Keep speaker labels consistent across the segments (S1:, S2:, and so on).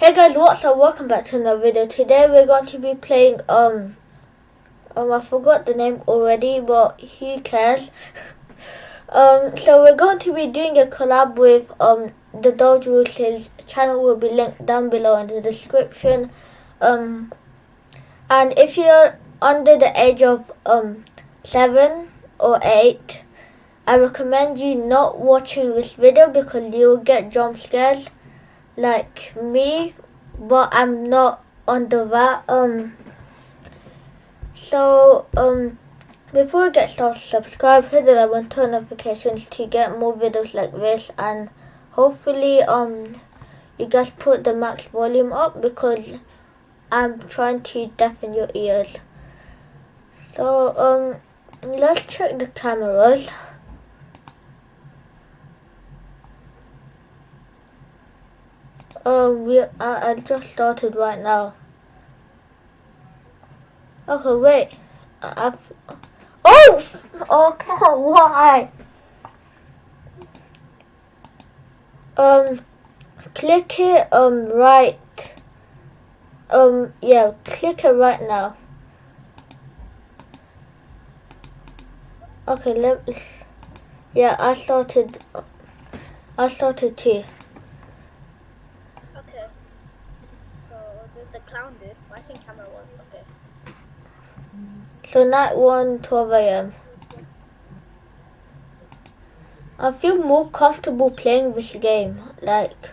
S1: Hey guys, what's up? Welcome back to another video. Today we're going to be playing, um, um, I forgot the name already, but who cares? um, so we're going to be doing a collab with, um, the Doge His channel will be linked down below in the description. Um, and if you're under the age of, um, 7 or 8, I recommend you not watching this video because you'll get jump scares like me, but I'm not on the that. Um, so um, before we get started, subscribe, hit the bell, and turn notifications to get more videos like this, and hopefully um, you guys put the max volume up because I'm trying to deafen your ears. So um, let's check the cameras. Um, we I, I just started right now. Okay, wait. I, I've, oh, okay, why? Um, click it um right. Um, yeah, click it right now. Okay, let. Yeah, I started. I started too.
S2: Clown dude. Why is camera one? Okay.
S1: So night one, 12 a.m. I feel more comfortable playing this game. Like,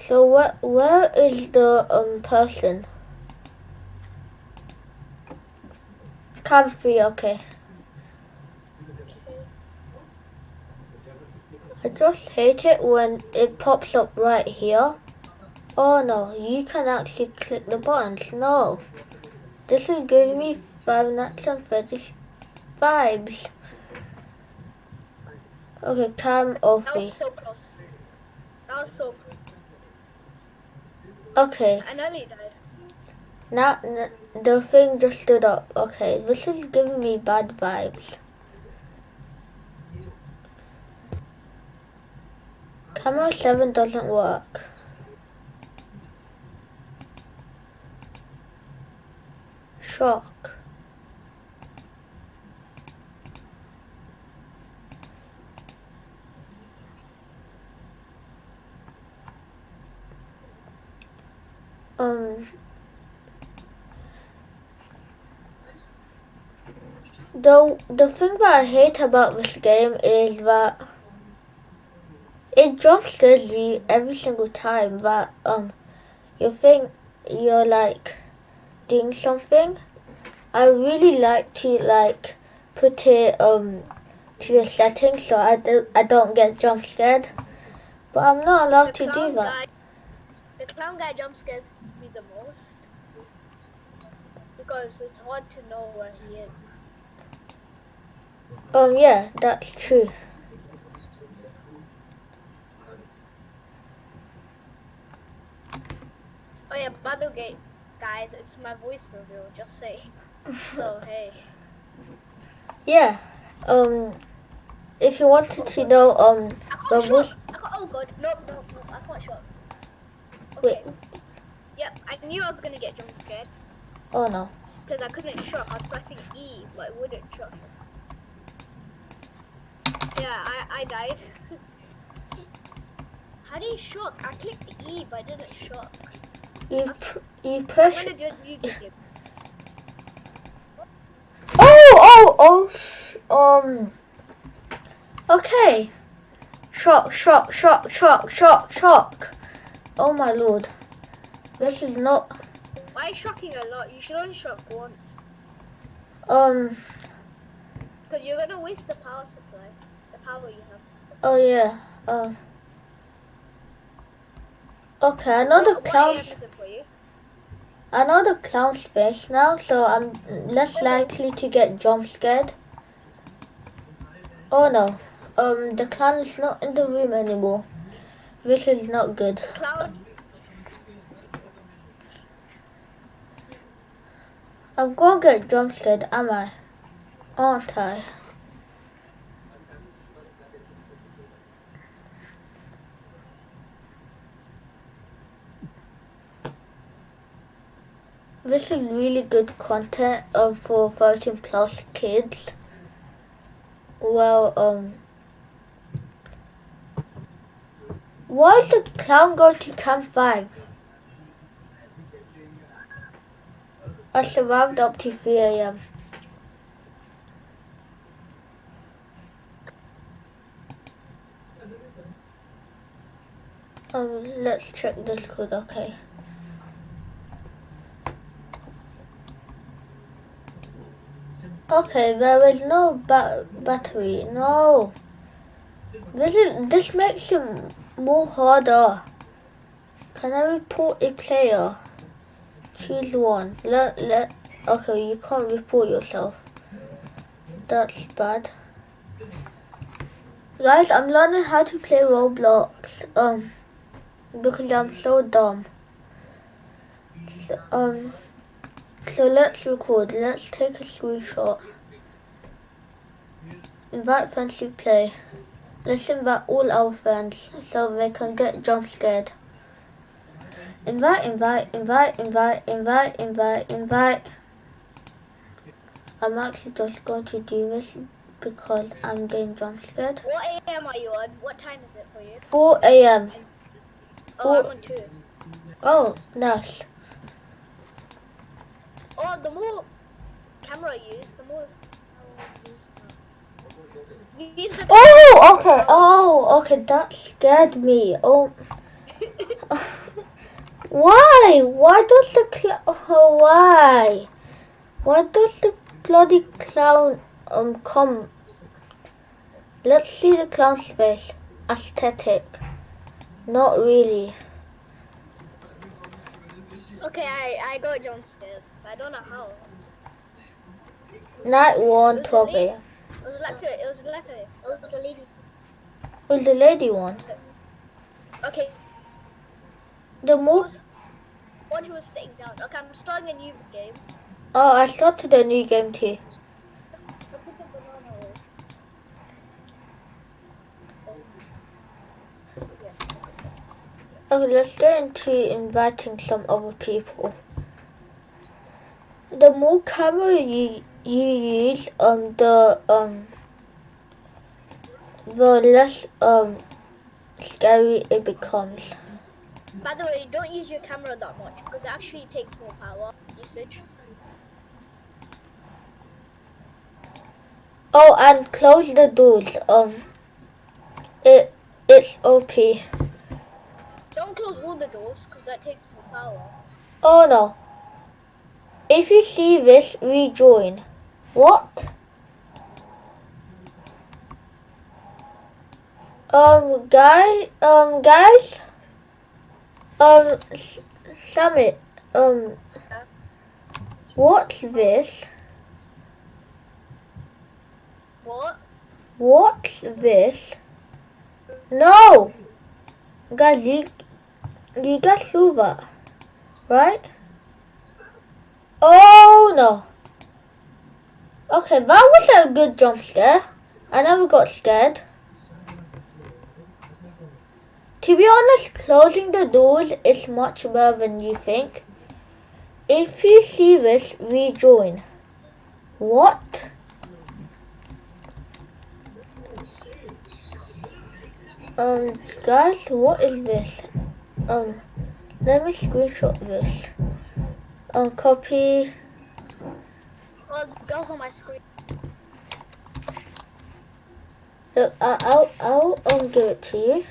S1: so what? Where is the um person? Comfy, okay. I just hate it when it pops up right here. Oh no, you can actually click the buttons. No. This is giving me Five Nights Freddy's vibes. Okay, cam off.
S2: That was so close. That was so close.
S1: Okay.
S2: I nearly died.
S1: Now, the thing just stood up. Okay, this is giving me bad vibes. Camera 7 doesn't work. Shock. Um, the the thing that I hate about this game is that it jump scares you every single time that um you think you're like doing something. I really like to like put it um to the settings so I do I don't get jump scared. But I'm not allowed to do that.
S2: Guy, the clown guy jump scares me the most because it's hard to know where he is.
S1: Um yeah, that's true.
S2: Oh yeah, by the way, guys, it's my voice reveal. Just say. so hey.
S1: Yeah. Um. If you wanted to know, um,
S2: the voice. oh god, no, no, no, I can't shot. Okay. Wait. Yep, I knew I was gonna get jump scared.
S1: Oh no.
S2: Because I couldn't shock. I was pressing E, but it wouldn't shock. Yeah, I I died. How do you shock? I clicked E, but I didn't shock.
S1: You, pr you push. Oh, oh, oh, um. Okay. Shock, shock, shock, shock, shock, shock. Oh my lord. This is not.
S2: Why shocking a lot? You should only shock once.
S1: Um.
S2: Because you're gonna waste the power supply. The power you have.
S1: Oh yeah. Um. Okay, I know the clown's. I know the clown's face now, so I'm less likely to get jump scared. Oh no, um, the clown is not in the room anymore. This is not good. I'm gonna get jump scared, am I? Aren't I? This is really good content um, for 13 plus kids. Well, um, why is the clown going to camp 5? I survived up to 3 a.m. Um, let's check this code, okay. Okay, there is no ba battery, no. This is, this makes it more harder. Can I report a player? Choose one. Let, let, okay, you can't report yourself. That's bad. Guys, I'm learning how to play Roblox, um, because I'm so dumb. So, um, so let's record. Let's take a screenshot. Invite friends to play. Let's invite all our friends so they can get jump scared. Invite, invite, invite, invite, invite, invite, invite. I'm actually just going to do this because I'm getting jump scared.
S2: What AM are you on? What time is it for you?
S1: 4 a.m.
S2: Oh, I'm on two.
S1: Oh, nice.
S2: Oh, the more camera you use, the more. The
S1: Oh, okay. Oh, okay. That scared me. Oh, why? Why does the clown? Oh, why? Why does the bloody clown um come? Let's see the clown's face. Aesthetic. Not really.
S2: Okay, I I got jump scared. I don't know how.
S1: Night one,
S2: Was it
S1: 12
S2: me?
S1: a.m.
S2: It was like a, it was like a, it was the lady.
S1: Well, the lady one.
S2: Okay,
S1: The most.
S2: one who was sitting down. Okay, I'm starting a new game.
S1: Oh, I started a new game too.
S2: I put the banana away.
S1: Okay, let's get into inviting some other people. The more camera you you use, um, the um, the less um scary it becomes.
S2: By the way, don't use your camera that much because it actually takes more power usage.
S1: Oh, and close the doors. Um, it it's OP.
S2: Don't close all the doors because that takes more power.
S1: Oh no. If you see this, rejoin. What? Um, guys, um, guys, um, Summit, um, what's this?
S2: What?
S1: What's this? No! Guys, you, you got silver, right? Oh no. Okay, that was a good jump scare. I never got scared. To be honest, closing the doors is much better than you think. If you see this, rejoin. What? Um, guys, what is this? Um, let me screenshot this. Um, copy.
S2: Oh, girl's on my screen.
S1: Look, I- I'll, I'll um, give it to you.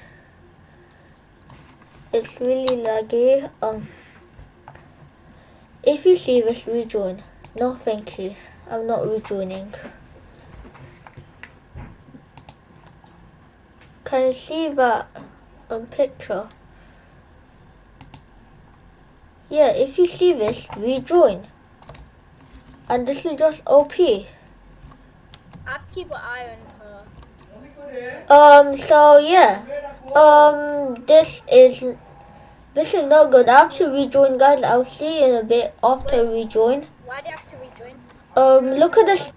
S1: It's really laggy. Um, if you see this, rejoin. No, thank you. I'm not rejoining. Can you see that um, picture? Yeah, if you see this, rejoin. And this is just OP.
S2: I have to keep an eye on her.
S1: Um, so yeah. Um, this is, this is not good. I have to rejoin, guys. I'll see you in a bit after rejoin.
S2: Why do you have to rejoin?
S1: Um, look at this.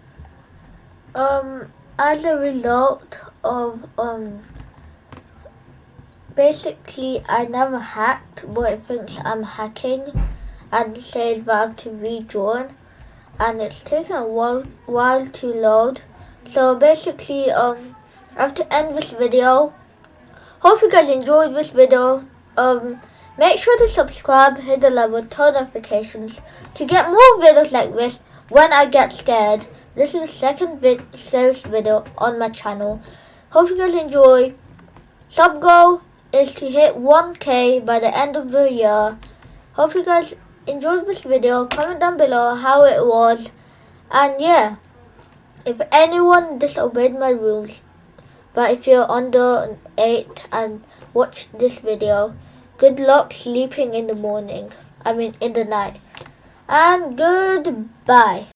S1: Um, as a result of, um, basically I never hacked, but it thinks I'm hacking. and says that I have to rejoin and it's taking a while, while to load. So basically um I have to end this video. Hope you guys enjoyed this video. Um make sure to subscribe, hit the button, turn notifications to get more videos like this when I get scared. This is the second vid series video on my channel. Hope you guys enjoy. Sub goal is to hit 1k by the end of the year. Hope you guys enjoyed this video. Comment down below how it was. And yeah, if anyone disobeyed my rules, but if you're under 8 and watch this video, good luck sleeping in the morning. I mean in the night. And goodbye.